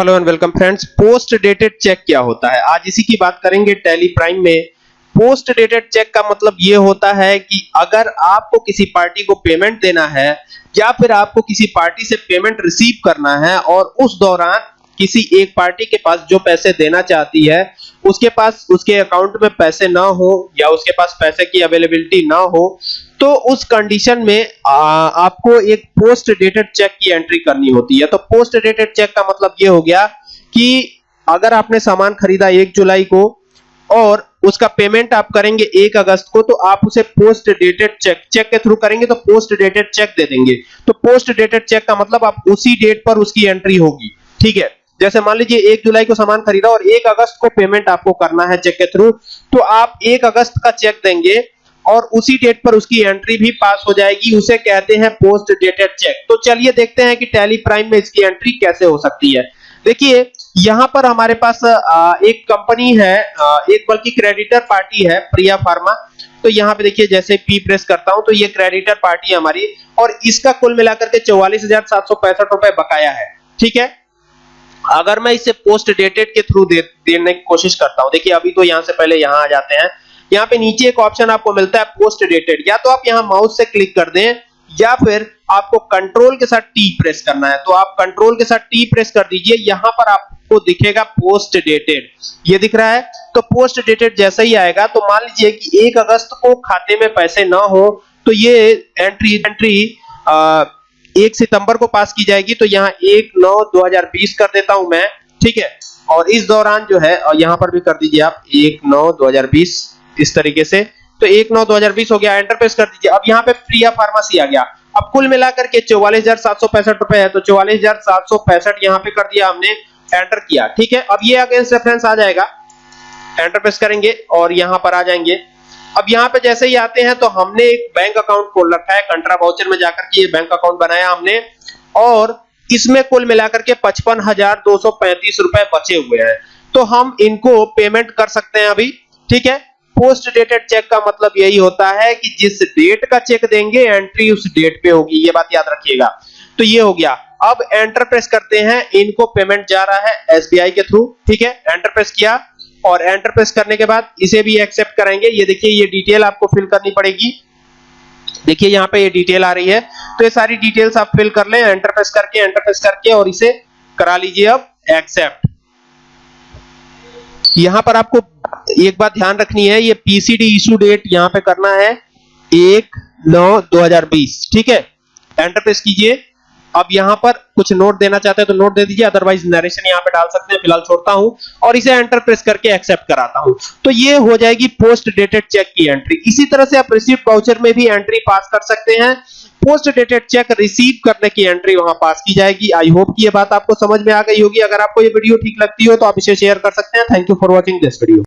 Hello and welcome friends post dated cheque क्या होता है? आज इसी की बात करेंगे टैली प्राइम में। पोस्ट डेटेड चेक का मतलब ये होता है कि अगर आपको किसी पार्टी को पेमेंट देना है, या फिर आपको किसी पार्टी से पेमेंट रिसीव करना है, और उस दौरान किसी एक पार्टी के पास जो पैसे देना चाहती है, उसके पास, उसके अकाउंट में पैसे ना हो, या उसके पास पैसे की अवेलेबिलिटी ना हो तो उस कंडीशन में आ, आपको एक पोस्ट डेटेड चेक की एंट्री करनी होती है। तो पोस्ट डेटेड चेक का मतलब ये हो गया कि अगर आपने सामान खरीदा एक जुलाई को और उसका पेमेंट आप करेंगे एक अगस्त को तो आप उसे पोस्ट डेटेड चेक चेक के थ्रू करेंगे तो पोस्ट डेटेड चेक दे देंगे। तो पोस्ट डेटेड चेक का मतलब आप उसी डेट पर उसकी एंट्री होगी ठीक है? जैसे मान लीजिए एक जुलाई को सामान खरीदा और एक अगस्त को पेमेंट आपको करना है चेक के थ्रू तो आप एक अगस्त का चेक देंगे और उसी डेट पर उसकी एंट्री भी पास हो जाएगी उसे कहते हैं पोस्ट डेटेड चेक तो चलिए देखते हैं कि टैली प्राइम में इसकी एंट्री कैसे हो सकती है। देखिए यहाँ पर हमारे पास एक कंपनी है एक बल्कि क्रेडिटर पार्टी है प्रिया फार्मा। तो यहाँ पे देखिए जैसे पी प्रेस करता हूँ तो ये क्रेडिटर पार्टी है हमारी और इसका कुल मिलाकर के चौवालीस रुपए बकाया है। ठीक है? अगर मैं इसे पोस्ट डेटेड के थ्रू दे, देने की कोशिश करता हूँ देखिए अभी तो यहाँ से पहले यहाँ आ जाते हैं। यहाँ पे नीचे एक ऑप्शन आपको मिलता है पोस्ट डेटेड या तो आप यहाँ माउस से क्लिक कर दें, या फिर आपको कंट्रोल के साथ टी प्रेस करना है। तो आप कंट्रोल के साथ टी प्रेस कर दीजिए, यहाँ पर आपको दिखेगा पोस्ट डेटेड ये दिख रहा है? तो पोस्ट डेटेड जैसा ही आएगा। तो मान लीजिए कि एक अगस्त को खाते में पैसे ना हो तो ये एंट्री एंट्री एक सितंबर को पास की जाएगी। तो यहाँ एक नौ दो हज़ार बीस कर देता हूँ मैं, ठीक है? और इस दौरान जो है यहाँ पर भी कर दीजिए आप, एक नौ दो हज़ार बीस। इस तरीके से। तो एक नौ दो हज़ार बीस हो गया एंटर प्रेस कर दीजिए। अब यहाँ पे प्रिया फार्मेसी आ गया। अब कुल मिलाकर के चौवालीस हज़ार सात सौ पैंसठ रुपए है तो चौवालीस हज़ार सात सौ पैंसठ यहाँ पे कर दिया हमने एंटर किया। ठीक है? अब ये अगेंस्ट रेफरेंस आ जाएगा। एंटर प्रेस करेंगे और यहाँ पर आ जाएँगे। अब यहाँ पे जैसे ही आते हैं तो हमने एक बैंक अकाउंट खोल रखा है, कंट्रा वाउचर में जाकर के ये बैंक अकाउंट बनाया हमने। और इसमें कुल मिलाकर के पचपन हज़ार दो सौ पैंतीस रुपए बचे हुए हैं। तो हम इनको पेमेंट कर सकते हैं अभी। ठीक है? पोस्ट डेटेड चेक का मतलब यही होता है कि जिस डेट का चेक देंगे एंट्री उस डेट पे होगी, ये बात याद रखिएगा। तो ये हो गया। अब एंटर प्रेस करते हैं। इनको पेमेंट जा रहा है एसबीआई के थ्रू ठीक है? एंटर प्रेस किया और एंटर प्रेस करने के बाद इसे भी एक्सेप्ट करेंगे। ये देखिए, ये डिटेल आपको फिल करनी पड़ेगी। देखिए, यहाँ पे ये डिटेल आ रही है। तो ये सारी डिटेल्स आप फिल कर लें एंटर प्रेस करके एंटर प्रेस करके और इसे करा लीजिए अब एक्सेप्ट यहाँ पर आपको एक बात ध्यान रखनी है, ये पीसीडी इशू डेट यहाँ पे करना है एक नौ दो हज़ार बीस, ठीक है? एंटर प्रेस कीजिए। अब यहाँ पर कुछ नोट देना चाहते हैं तो नोट दे दीजिए अदरवाइज़ नरेशन यहाँ पे डाल सकते हैं, फ़िलहाल छोड़ता हूँ और इसे एंटर प्रेस करके एक्सेप्ट कराता हूँ। तो ये हो जाएगी पोस्ट डेटेड चेक की एंट्री इसी तरह से आप रिसीव वाउचर में भी एंट्री पास कर सकते हैं। पोस्ट डेटेड चेक रिसीव करने की एंट्री वहाँ पास की जाएगी। आई होप कि ये बात आपको समझ में आ गई होगी। अगर आपको ये वीडियो ठीक लगती हो तो आप इसे शेयर कर सकते हैं। Thank you for watching this video